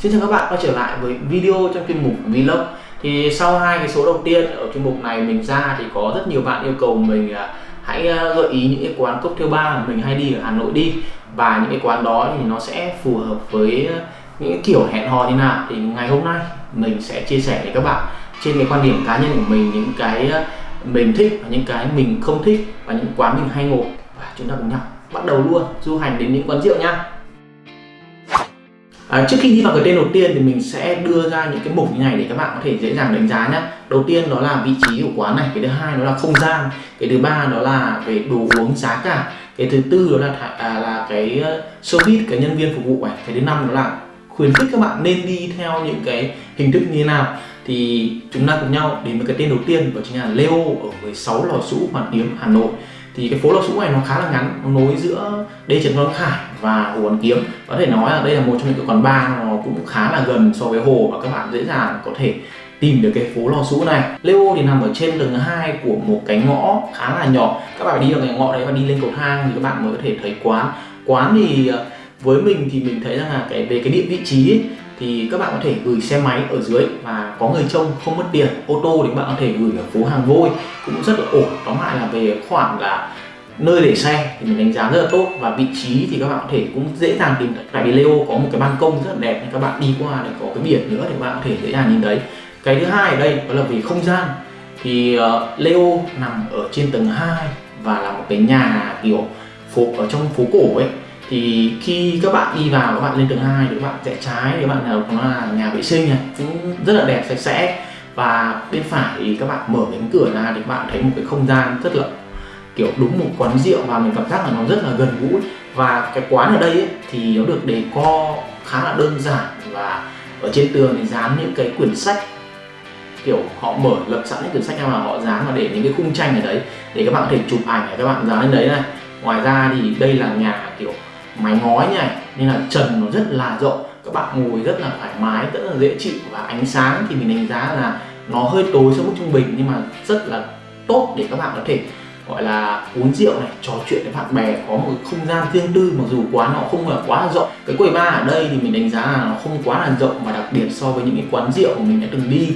Xin chào các bạn, quay trở lại với video trong chuyên mục Vlog. Thì sau hai cái số đầu tiên ở chuyên mục này mình ra thì có rất nhiều bạn yêu cầu mình à, hãy à, gợi ý những cái quán cocktail bar mà mình hay đi ở Hà Nội đi. Và những cái quán đó thì nó sẽ phù hợp với à, những kiểu hẹn hò như nào. Thì ngày hôm nay mình sẽ chia sẻ với các bạn trên cái quan điểm cá nhân của mình, những cái mình thích và những cái mình không thích và những quán mình hay ngồi. Và chúng ta cùng nhau bắt đầu luôn du hành đến những quán rượu nha. À, trước khi đi vào cái tên đầu tiên thì mình sẽ đưa ra những cái mục như này để các bạn có thể dễ dàng đánh giá nhé đầu tiên đó là vị trí của quán này cái thứ hai đó là không gian cái thứ ba đó là về đồ uống giá cả cái thứ tư đó là à, là cái ờ, service cái nhân viên phục vụ này cái thứ năm đó là khuyến khích các bạn nên đi theo những cái hình thức như thế nào. Thì chúng ta cùng nhau đến với cái tên đầu tiên đó chính là Leo ở 16 lò sũ Hoàn Kiếm Hà Nội thì cái phố lò sũ này nó khá là ngắn nó nối giữa đê trần quang khải và hồ hoàn kiếm. Có thể nói là đây là một trong những cái quán bar nó cũng khá là gần so với hồ và các bạn dễ dàng có thể tìm được cái phố lò sũ này. Leo thì nằm ở trên tầng 2 của một cái ngõ khá là nhỏ. Các bạn phải đi vào cái ngõ đấy và đi lên cầu thang thì các bạn mới có thể thấy quán. Quán thì ờ, với mình thì mình thấy rằng là cái về cái địa vị trí ấy, thì các bạn có thể gửi xe máy ở dưới và có người trông không mất tiền. Ô tô thì các bạn có thể gửi ở phố hàng vôi cũng rất là ổn. Tóm lại là về khoản là nơi để xe thì mình đánh giá rất là tốt. Và vị trí thì các bạn có thể cũng dễ dàng tìm thấy. Tại vì Leo có một cái ban công rất là đẹp nên các bạn đi qua để có cái biển nữa thì các bạn có thể dễ dàng nhìn thấy. Cái thứ hai ở đây đó là về không gian. Thì uh, Leo nằm ở trên tầng 2 và là một cái nhà kiểu phố ở trong phố cổ ấy thì khi các bạn đi vào các bạn lên tầng 2 thì các bạn rẽ trái thì các bạn nào nó là nhà vệ sinh này cũng rất là đẹp sạch sẽ. Và bên phải thì các bạn mở cánh cửa ra thì các bạn thấy một cái không gian rất là kiểu đúng một quán rượu và mình cảm giác là nó rất là gần gũi. Và cái quán ở đây ấy, thì nó được đề co khá là đơn giản và ở trên tường thì dán những cái quyển sách. Kiểu họ mở lập sẵn những quyển sách mà họ dán và để những cái khung tranh ở đấy để các bạn có thể chụp ảnh để các bạn dán lên đấy này. Ngoài ra thì đây là nhà kiểu mái ngói như này nên là trần nó rất là rộng, các bạn ngồi rất là thoải mái, rất là dễ chịu và ánh sáng thì mình đánh giá là nó hơi tối so mức trung bình, nhưng mà rất là tốt để các bạn có thể, gọi là, uống rượu này, trò chuyện với bạn bè, có một không gian riêng tư, mặc dù quán nó không là quá là rộng. Cái quầy bar ở đây thì mình đánh giá là nó không quá là rộng và đặc biệt so với những cái quán rượu mà mình đã từng đi.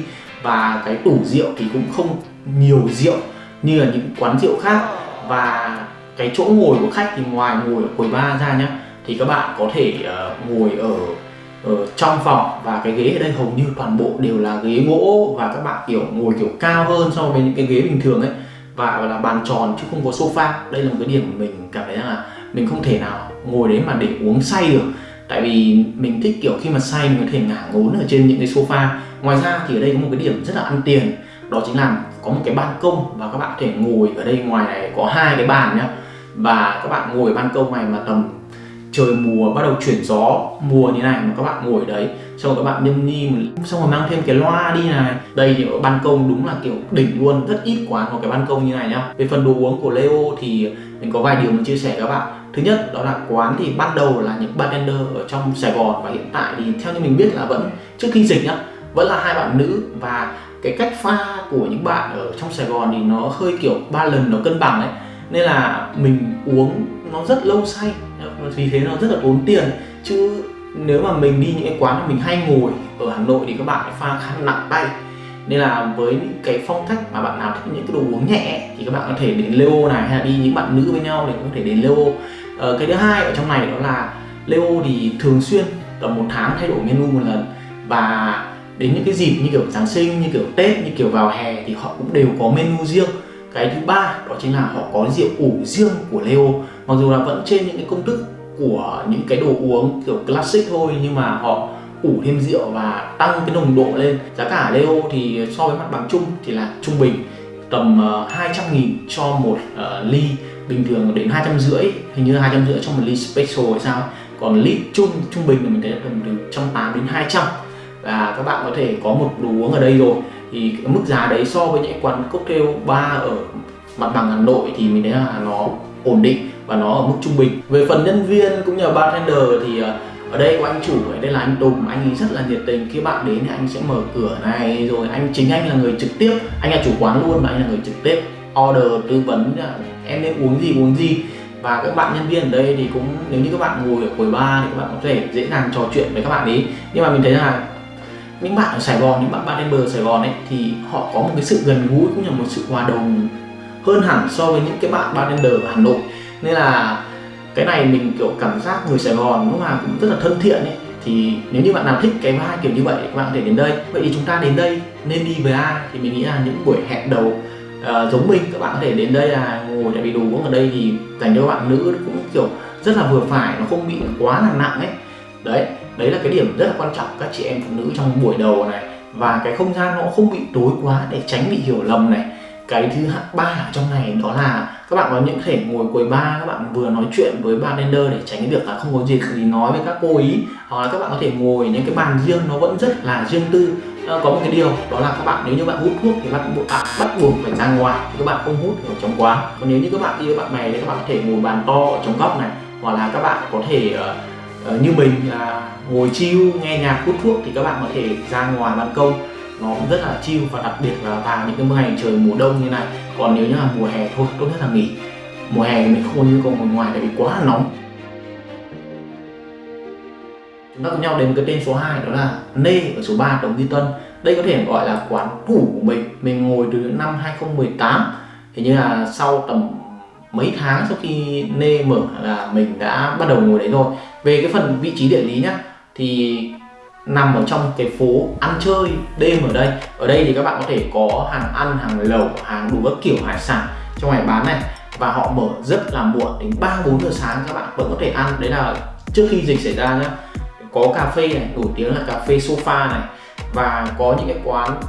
Và cái tủ rượu thì cũng không nhiều rượu như là những quán rượu khác. Và cái chỗ ngồi của khách thì ngoài ngồi ở quầy bar ra nhá thì các bạn có thể uh, ngồi ở ở trong phòng và cái ghế ở đây hầu như toàn bộ đều là ghế gỗ và các bạn kiểu ngồi kiểu cao hơn so với những cái ghế bình thường ấy. Và là bàn tròn chứ không có sofa. Đây là một cái điểm mình cảm thấy là mình không thể nào ngồi đấy mà để uống say được. Tại vì mình thích kiểu khi mà say mình có thể ngả ngốn ở trên những cái sofa. Ngoài ra thì ở đây có một cái điểm rất là ăn tiền đó chính là có một cái ban công và các bạn có thể ngồi ở đây ngoài này, có hai cái bàn nhá. Và các bạn ngồi ban công này mà tầm trời mùa bắt đầu chuyển gió, mùa như này mà các bạn ngồi ở đấy, xong rồi các bạn nhâm nhi xong rồi mang thêm cái loa đi này. Đây thì ở ban công đúng là kiểu đỉnh luôn, rất ít quán có cái ban công như này nhá. Về phần đồ uống của Leo thì mình có vài điều mình chia sẻ các bạn. Thứ nhất, đó là quán thì ban đầu là những bartender ở trong Sài Gòn và hiện tại thì theo như mình biết là vẫn, trước khi dịch nhá, vẫn là hai bạn nữ và cái cách pha của những bạn ở trong Sài Gòn thì nó hơi kiểu ba lần nó cân bằng ấy. Nên là mình uống nó rất lâu say vì thế nó rất là tốn tiền. Chứ nếu mà mình đi những cái quán mà mình hay ngồi ở Hà Nội thì các bạn phải pha khá nặng tay. Nên là với những cái phong cách mà bạn nào thích những cái đồ uống nhẹ thì các bạn có thể đến Leo này hay là đi những bạn nữ với nhau thì có thể đến Leo ờ, cái thứ hai ở trong này đó là Leo thì thường xuyên tầm một tháng thay đổi menu một lần. Và đến những cái dịp như kiểu Giáng sinh như kiểu Tết như kiểu vào hè thì họ cũng đều có menu riêng. Cái thứ ba đó chính là họ có rượu ủ riêng của Leo mặc dù là vẫn trên những cái công thức của những cái đồ uống kiểu classic thôi nhưng mà họ ủ thêm rượu và tăng cái nồng độ lên. Giá cả Leo thì so với mặt bằng chung thì là trung bình tầm ờ, 200 nghìn cho một uh, ly. Bình thường đến hai trăm rưỡi hình như hai trăm rưỡi cho một ly special hay sao còn ly chung trung bình là mình thấy tầm từ trăm tám đến 200 là các bạn có thể có một đồ uống ở đây rồi. Thì cái mức giá đấy so với những quán cocktail bar ở mặt bằng Hà Nội thì mình thấy là nó ổn định và nó ở mức trung bình. Về phần nhân viên cũng như là bartender thì ờ, ở đây của anh chủ, ở đây là anh Tùng. Anh ấy rất là nhiệt tình. Khi bạn đến thì anh sẽ mở cửa này, rồi anh chính anh là người trực tiếp. Anh là chủ quán luôn mà anh là người trực tiếp order, tư vấn à, em nên uống gì uống gì. Và các bạn nhân viên ở đây thì cũng, nếu như các bạn ngồi ở quầy bar thì các bạn có thể dễ dàng trò chuyện với các bạn ấy. Nhưng mà mình thấy là những bạn ở Sài Gòn những bạn bartender bờ Sài Gòn ấy thì họ có một cái sự gần gũi cũng như một sự hòa đồng hơn hẳn so với những cái bạn bartender ở Hà Nội. Nên là cái này mình kiểu cảm giác người Sài Gòn lúc nào cũng rất là thân thiện ấy. Thì nếu như bạn nào thích cái vibe kiểu như vậy các bạn có thể đến đây. Vậy thì chúng ta đến đây nên đi với ai? Thì mình nghĩ là những buổi hẹn đầu uh, giống mình các bạn có thể đến đây là ngồi tại vì đồ uống ở đây thì dành cho bạn nữ cũng kiểu rất là vừa phải nó không bị quá là nặng ấy. Đấy đấy là cái điểm rất là quan trọng các chị em phụ nữ trong buổi đầu này. Và cái không gian nó không bị tối quá để tránh bị hiểu lầm này. Cái thứ ba ở trong này đó là các bạn có những thể ngồi quầy bar các bạn vừa nói chuyện với bartender để tránh cái việc là không có gì thì nói với các cô ý. Hoặc là các bạn có thể ngồi những cái bàn riêng nó vẫn rất là riêng tư. À, có một cái điều đó là các bạn nếu như bạn hút thuốc thì bạn buộc bắt buộc phải ra ngoài các bạn không hút ở trong quán. Còn nếu như các bạn đi với bạn bè thì các bạn có thể ngồi bàn to ở trong góc này. Hoặc là các bạn có thể uh, uh, như mình là ngồi chill nghe nhạc hút thuốc thì các bạn có thể ra ngoài ban công. Nó cũng rất là chill và đặc biệt là vào những cái ngày trời mùa đông như này. Còn nếu như là mùa hè thôi tốt nhất là nghỉ. Mùa hè thì mình không có nhu cầu ngồi ngoài tại vì quá là nóng. Chúng ta cùng nhau đến cái tên số 2 đó là Nê ở số 3 Đồng Duy Tân. Đây có thể gọi là quán cũ của mình. Mình ngồi từ năm 2018 hình như là sau tầm mấy tháng sau khi Nê mở là mình đã bắt đầu ngồi đấy rồi về cái phần vị trí địa lý nhá, thì nằm ở trong cái phố ăn chơi đêm ở đây. Ở đây thì các bạn có thể có hàng ăn, hàng lẩu, hàng đủ các kiểu hải sản trong ngày bán này. Và họ mở rất là muộn, đến 3 4 giờ sáng các bạn vẫn có thể ăn. Đấy là trước khi dịch xảy ra nhá, có cà phê này, nổi tiếng là cà phê sofa này. Và có những cái quán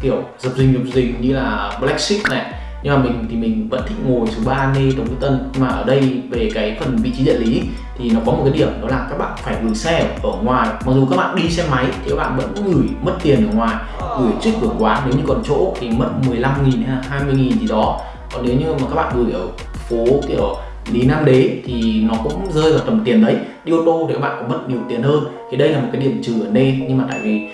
kiểu dập dình dập dình như là Black Sheep này. Nhưng mà mình thì mình vẫn thích ngồi số ba Nê tống Đức Tân. Mà ở đây về cái phần vị trí địa lý thì nó có một cái điểm đó là các bạn phải gửi xe ở ngoài. Mặc dù các bạn đi xe máy thì các bạn vẫn gửi mất tiền ở ngoài, gửi trước cửa quán. Nếu như còn chỗ thì mất 15 nghìn hay 20 nghìn gì đó. Còn nếu như mà các bạn gửi ở phố kiểu Lý Nam Đế thì nó cũng rơi vào tầm tiền đấy. Đi ô tô thì các bạn có mất nhiều tiền hơn. Thì đây là một cái điểm trừ ở đây nhưng mà tại vì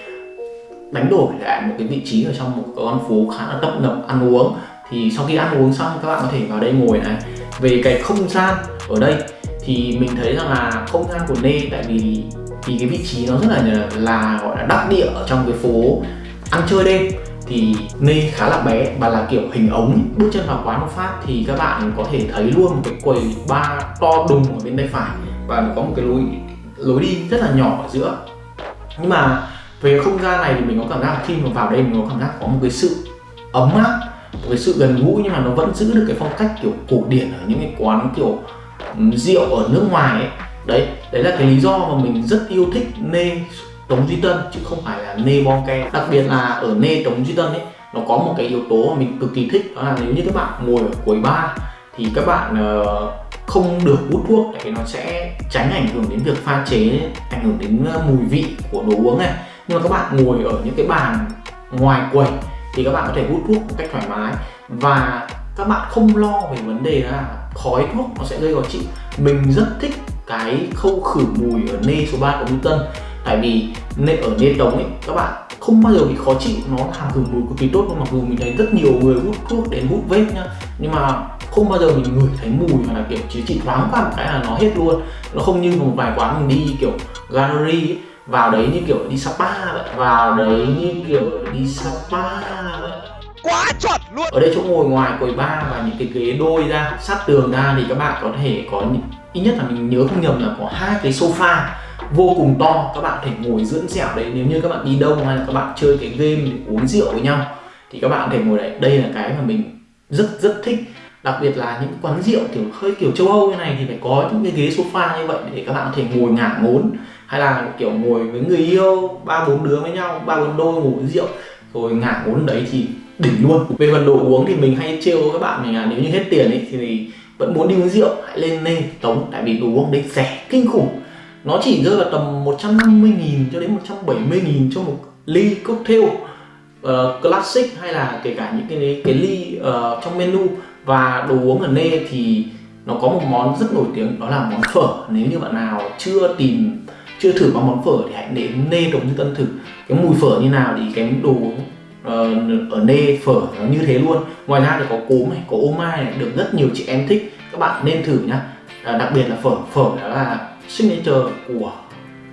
đánh đổi lại một cái vị trí ở trong một con phố khá là tấp nập, ăn uống. Thì sau khi ăn uống xong các bạn có thể vào đây ngồi này. Về cái không gian ở đây thì mình thấy rằng là không gian của Nê, tại vì thì cái vị trí nó rất là là, gọi là, đắc địa ở trong cái phố ăn chơi đêm. Thì Nê khá là bé và là kiểu hình ống, bước chân vào quán một phát thì các bạn có thể thấy luôn một cái quầy bar to đùng ở bên tay phải và nó có một cái lối lối đi rất là nhỏ ở giữa. Nhưng mà về không gian này thì mình có cảm giác khi mà vào đây mình có cảm giác có một cái sự ấm áp, một cái sự gần gũi nhưng mà nó vẫn giữ được cái phong cách kiểu cổ điển ở những cái quán kiểu rượu ở nước ngoài ấy, đấy đấy là cái lý do mà mình rất yêu thích nê Tống Duy Tân, chứ không phải là nê Bonke đặc biệt là ở nê Tống Duy Tân ấy, nó có một cái yếu tố mà mình cực kỳ thích, đó là nếu như các bạn ngồi ở cuối bar thì các bạn ờ, không được hút thuốc để nó sẽ tránh ảnh hưởng đến việc pha chế, ảnh hưởng đến ờ, mùi vị của đồ uống này. Nhưng mà các bạn ngồi ở những cái bàn ngoài quầy thì các bạn có thể hút thuốc một cách thoải mái. Và các bạn không lo về vấn đề là khói thuốc nó sẽ gây khó chịu. Mình rất thích cái khâu khử mùi ở nê số 3 của Newton. Tại vì nê ở nê tống ấy các bạn không bao giờ bị khó chịu. Nó làm khử mùi cực kỳ tốt mặc dù mình thấy rất nhiều người hút thuốc đến hút vape nhá nhưng mà không bao giờ mình ngửi thấy mùi hoặc là kiểu chỉ chỉ thoáng qua một cái là nó hết luôn. Nó không như một vài quán mình đi kiểu gallery ấy, vào đấy như kiểu đi spa vậy vào đấy như kiểu đi spa vậy quá chuẩn luôn. Ở đây chỗ ngồi ngoài quầy ba và những cái ghế đôi ra, sát tường ra thì các bạn có thể có ít nhất là mình nhớ không nhầm là có hai cái sofa vô cùng to, các bạn có thể ngồi dưỡng dẻo đấy. Nếu như các bạn đi đâu hay là các bạn chơi cái game để uống rượu với nhau, thì các bạn có thể ngồi đấy. Đây là cái mà mình rất rất thích. Đặc biệt là những quán rượu kiểu hơi kiểu châu Âu như này thì phải có những cái ghế sofa như vậy để các bạn có thể ngồi ngả ngốn. Hay là kiểu ngồi với người yêu, ba bốn đứa với nhau, ba bốn đôi ngủ rượu, rồi ngả ngốn đấy thì đỉnh luôn. Về phần đồ uống thì mình hay trêu các bạn mình là nếu như hết tiền ấy thì vẫn muốn đi uống rượu hãy lên nê tống tại vì đồ uống đấy rẻ kinh khủng. Nó chỉ rơi vào tầm 150 nghìn cho đến 170 nghìn cho một ly cocktail uh, classic hay là kể cả những cái cái ly uh, trong menu. Và đồ uống ở nê thì nó có một món rất nổi tiếng đó là món phở. Nếu như bạn nào chưa tìm chưa thử qua món phở thì hãy đến nê đồng như tân thử. Cái mùi phở như nào thì cái đồ uống Ờ, ở nê phở nó như thế luôn. Ngoài ra thì có cốm này có ô mai này được rất nhiều chị em thích. Các bạn nên thử nhá. À, đặc biệt là phở. Phở đó là signature của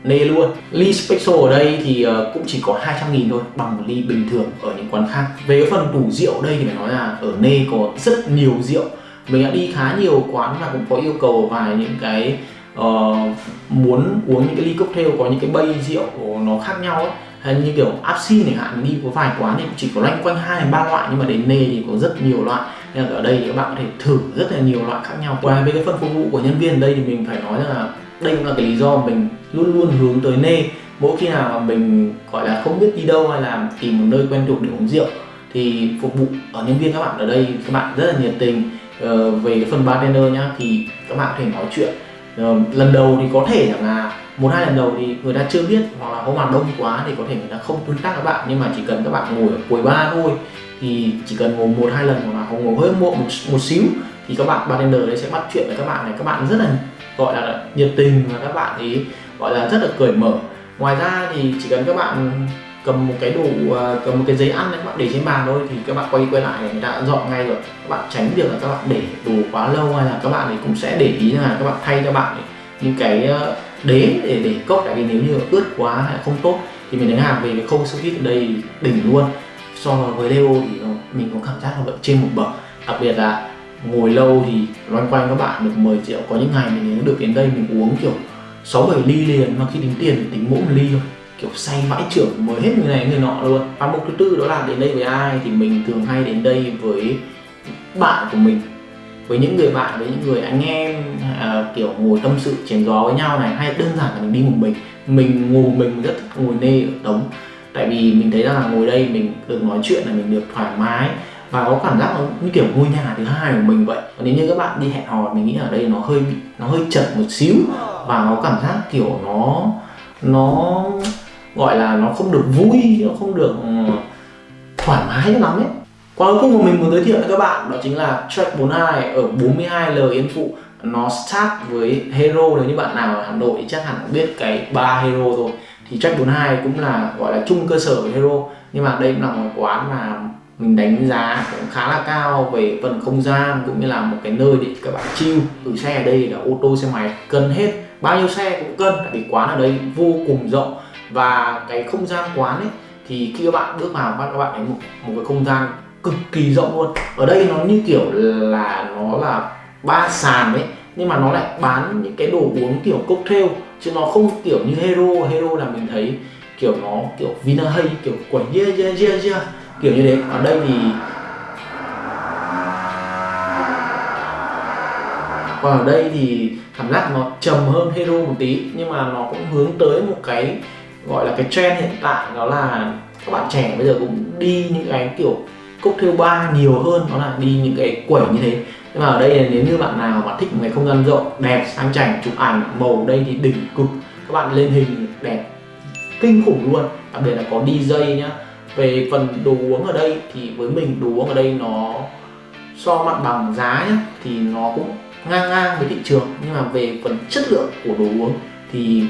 Nê luôn. Ly Special ở đây thì ờ, cũng chỉ có 200 nghìn thôi Bằng một ly bình thường ở những quán khác. Về cái phần tủ rượu đây thì phải nói là Ở Nê có rất nhiều rượu. Mình đã đi khá nhiều quán và cũng có yêu cầu vài những cái uh, Muốn uống những cái ly cocktail có những cái bay rượu nó khác nhau ấy hay như kiểu Apsi này hạn đi có vài quán thì chỉ có loanh quanh hai ba loại nhưng mà đến nê thì có rất nhiều loại. Nên là ở đây thì các bạn có thể thử rất là nhiều loại khác nhau. Qua về cái phần phục vụ của nhân viên ở đây thì mình phải nói là đây cũng là cái lý do mình luôn luôn hướng tới nê. Mỗi khi nào mà mình gọi là không biết đi đâu hay là tìm một nơi quen thuộc để uống rượu thì phục vụ ở nhân viên các bạn ở đây các bạn rất là nhiệt tình. Ờ, về cái phần bartender nhá thì các bạn có thể nói chuyện. Ờ, lần đầu thì có thể là một hai lần đầu thì người ta chưa biết hoặc là có màn đông quá thì có thể người ta không tương tác các bạn nhưng mà chỉ cần các bạn ngồi ở cuối ba thôi thì chỉ cần ngồi một hai lần hoặc là ngồi hơi một, một, một xíu thì các bạn bartender đấy sẽ bắt chuyện với các bạn này các bạn rất là gọi là nhiệt tình và các bạn ấy gọi là rất là cởi mở ngoài ra thì chỉ cần các bạn cầm một cái đồ cầm một cái giấy ăn các bạn để trên bàn thôi thì các bạn quay quay lại người ta đã dọn ngay rồi các bạn tránh việc là các bạn để đồ quá lâu hay là các bạn ấy cũng sẽ để ý là các bạn thay cho bạn ấy những cái đế để để cốc tại vì nếu như ướt quá hay không tốt, thì mình đánh hàng về cái khâu sous vide ở đây đỉnh luôn. So với Leo thì mình có cảm giác là vẫn trên một bậc. Đặc biệt là ngồi lâu thì loanh quanh các bạn được 10 triệu. Có những ngày mình được đến đây mình uống kiểu 6 7 ly liền, mà khi tính tiền thì tính mỗi một ly thôi. Kiểu say vãi trưởng mới hết người này người nọ luôn. Và mục thứ tư đó là đến đây với ai thì mình thường hay đến đây với bạn của mình với những người bạn với những người anh em à, kiểu ngồi tâm sự chém gió với nhau này hay đơn giản là mình đi một mình. Mình ngồi mình rất thích ngồi nê ở tống tại vì mình thấy là ngồi đây mình được nói chuyện là mình được thoải mái và có cảm giác như kiểu ngôi nhà thứ hai của mình vậy. Còn nếu như các bạn đi hẹn hò mình nghĩ ở đây nó hơi nó hơi chật một xíu và có cảm giác kiểu nó nó gọi là nó không được vui nó không được ờ, thoải mái lắm ấy qua cuối cùng mà mình muốn giới thiệu với các bạn đó chính là track 42 ở 42L Yên Phụ. Nó start với Hero nếu như bạn nào ở Hà Nội chắc hẳn biết cái ba Hero rồi thì track 42 cũng là gọi là chung cơ sở với Hero. Nhưng mà đây cũng là một quán mà mình đánh giá cũng khá là cao về phần không gian cũng như là một cái nơi để các bạn chill gửi xe ở đây là ô tô xe máy cân hết. Bao nhiêu xe cũng cân tại vì quán ở đây vô cùng rộng. Và cái không gian quán ấy thì khi các bạn bước vào các bạn thấy một, một cái không gian cực kỳ rộng luôn. Ở đây nó như kiểu là nó là ba sàn ấy, nhưng mà nó lại bán những cái đồ uống kiểu cocktail, chứ nó không kiểu như hero. Hero là mình thấy kiểu nó kiểu vina hay, kiểu quẩy yeah yeah yeah yeah kiểu như thế. Ở đây thì còn ở đây thì cảm giác nó trầm hơn hero một tí, nhưng mà nó cũng hướng tới một cái gọi là cái trend hiện tại, đó là các bạn trẻ bây giờ cũng đi những cái kiểu cốc cocktail ba nhiều hơn, đó là đi những cái quẩy như thế. Nhưng mà ở đây nếu như bạn nào mà thích một cái không gian rộng, đẹp, sang chảnh, chụp ảnh, màu đây thì đỉnh cực. Các bạn lên hình đẹp, kinh khủng luôn. Đặc biệt là có DJ nhá. Về phần đồ uống ở đây thì với mình đồ uống ở đây nó so mặt bằng giá nhá, thì nó cũng ngang ngang với thị trường. Nhưng mà về phần chất lượng của đồ uống thì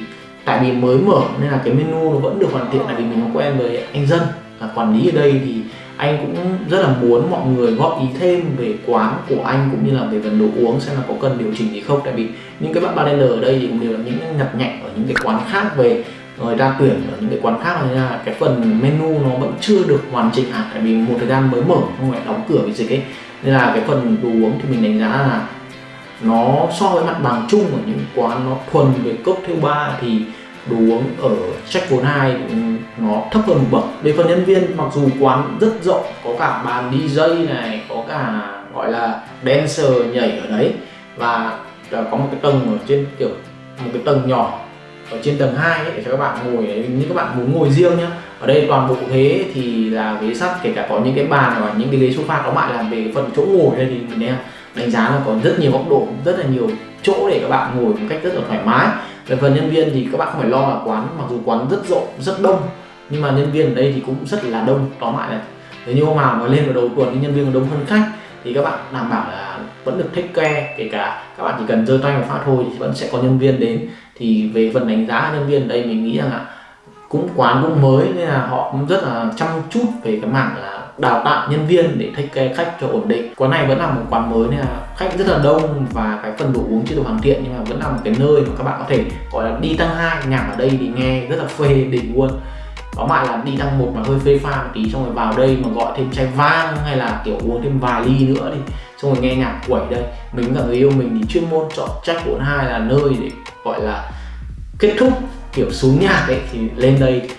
tại vì mới mở nên là cái menu nó vẫn được hoàn thiện tại vì mình có quen với anh dân. Là quản lý ở đây thì anh cũng rất là muốn mọi người góp ý thêm về quán của anh cũng như là về phần đồ uống xem là có cần điều chỉnh gì không. Tại vì những cái bạn bartender ở đây thì cũng đều là những nhặt nhạnh ở những cái quán khác về người ra tuyển ở những cái quán khác nên là cái phần menu nó vẫn chưa được hoàn chỉnh hẳn. Tại vì một thời gian mới mở, không phải đóng cửa vì dịch ấy. Nên là cái phần đồ uống thì mình đánh giá là nó so với mặt bằng chung ở những quán nó thuần về cocktail bar thì đồ uống ở Jack 42 nó thấp hơn một bậc. Về phần nhân viên mặc dù quán rất rộng có cả bàn DJ này có cả gọi là dancer nhảy ở đấy và có một cái tầng ở trên kiểu một cái tầng nhỏ ở trên tầng 2 ấy, để cho các bạn ngồi đấy như các bạn muốn ngồi riêng nhá. Ở đây toàn bộ ghế thì là ghế sắt kể cả có những cái bàn và những cái ghế sofa đó lại làm về phần chỗ ngồi đây thì mình đánh giá là có rất nhiều góc độ rất là nhiều chỗ để các bạn ngồi một cách rất là thoải mái về phần nhân viên thì các bạn không phải lo là quán, mặc dù quán rất rộng, rất đông, nhưng mà nhân viên ở đây thì cũng rất là đông, tóm lại là nếu như hôm nào mà lên vào đầu tuần thì nhân viên đông hơn khách, thì các bạn đảm bảo là vẫn được take care, kể cả các bạn chỉ cần giơ tay một phát thôi thì vẫn sẽ có nhân viên đến. Thì về phần đánh giá nhân viên ở đây mình nghĩ rằng là cũng quán cũng mới, nên là họ cũng rất là chăm chút về cái mảng là đào tạo nhân viên để thích care khách cho ổn định. Quán này vẫn là một quán mới nên là khách rất là đông và cái phần đồ uống chưa được hoàn thiện nhưng mà vẫn là một cái nơi mà các bạn có thể gọi là đi tăng hai. Nhạc ở đây thì nghe rất là phê đỉnh luôn. Có lại là đi tăng một mà hơi phê pha một tí, xong rồi vào đây mà gọi thêm chai vang hay là kiểu uống thêm vài ly nữa thì xong rồi nghe nhạc quẩy đây. Mình cả người yêu mình thì chuyên môn chọn track 42 là nơi để gọi là kết thúc kiểu xuống nhạc ấy thì lên đây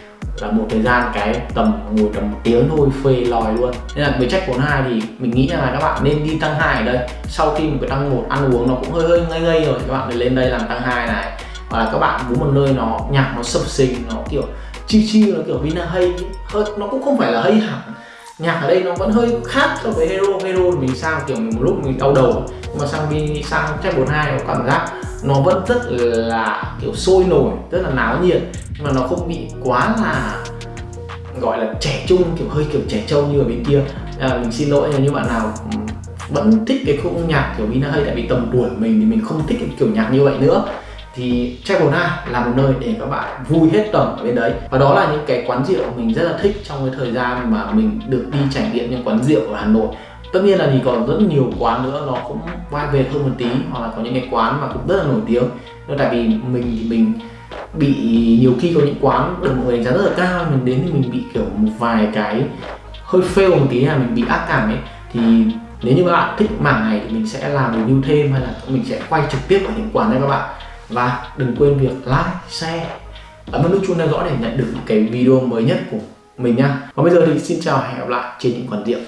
là một thời gian cái tầm ngồi tầm một tiếng thôi, phê lòi luôn. Nên là với check 42 thì mình nghĩ là các bạn nên đi tăng hai ở đây. Sau khi một cái tăng một ăn uống nó cũng hơi hơi ngây ngây rồi, các bạn nên lên đây làm tăng hai này. Hoặc là các bạn muốn một nơi nó nhạc nó sập sình, nó kiểu chi chi nó kiểu Vina hay, hơi, nó cũng không phải là hay hẳn. Nhạc ở đây nó vẫn hơi khác so với hero. Hero mình sang kiểu một lúc mình đau đầu. Nhưng mà sang đi, sang check 42 nó cảm giác nó vẫn rất là kiểu sôi nổi, rất là náo nhiệt mà nó không bị quá là gọi là trẻ trung kiểu hơi kiểu trẻ trâu như ở bên kia. À, mình xin lỗi nếu như bạn nào vẫn thích cái khung nhạc kiểu Vina hay tại vì tầm tuổi mình thì mình không thích cái kiểu nhạc như vậy nữa. Thì Travel là một nơi để các bạn vui hết tầm ở bên đấy. Và đó là những cái quán rượu mình rất là thích trong cái thời gian mà mình được đi trải nghiệm những quán rượu ở Hà Nội. Tất nhiên là thì còn rất nhiều quán nữa nó cũng vai về hơn một tí hoặc là có những cái quán mà cũng rất là nổi tiếng. Nhưng tại vì mình thì mình bị nhiều khi có những quán được mọi người đánh giá rất là cao mình đến thì mình bị kiểu một vài cái hơi fail một tí là mình bị ác cảm ấy thì nếu như các bạn thích mảng này thì mình sẽ làm review thêm hay là mình sẽ quay trực tiếp ở những quán này các bạn và đừng quên việc like, share ấn vào nút chuông theo dõi để nhận được những cái video mới nhất của mình nha. Còn bây giờ thì xin chào và hẹn gặp lại trên những quán rượu.